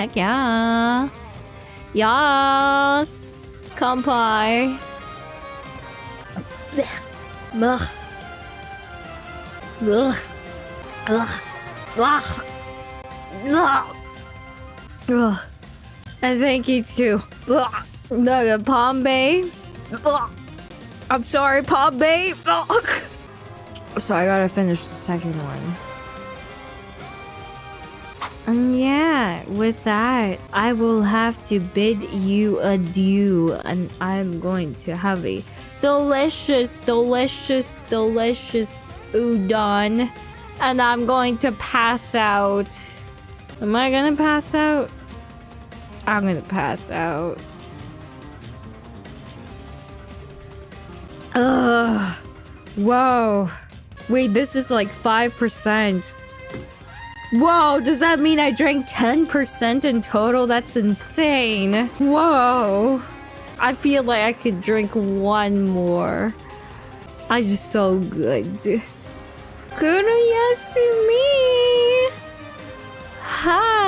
Heck yeah. Yes. Kampai. Ugh. Ugh. Ugh. Ugh. Ugh. Ugh. And thank you too. Ugh. No, the Palm Bay. Ugh. I'm sorry, Palm Bay. Ugh. So I gotta finish the second one. And yeah, with that, I will have to bid you adieu, and I'm going to have a delicious, delicious, delicious udon, and I'm going to pass out. Am I gonna pass out? I'm gonna pass out. Ugh. Whoa. Wait, this is like 5%. Whoa, does that mean I drank 10% in total? That's insane. Whoa. I feel like I could drink one more. I'm so good. Kuruyasu me! Hi!